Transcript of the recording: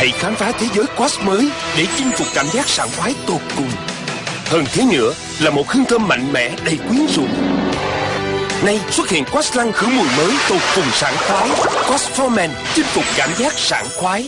Hãy khám phá thế giới Quash mới để chinh phục cảm giác sảng khoái tột cùng. Hơn thế nữa là một hương thơm mạnh mẽ đầy quyến rũ. Nay xuất hiện Quash lăng khử mùi mới tột cùng sảng khoái. Quash for Men chinh phục cảm giác sảng khoái.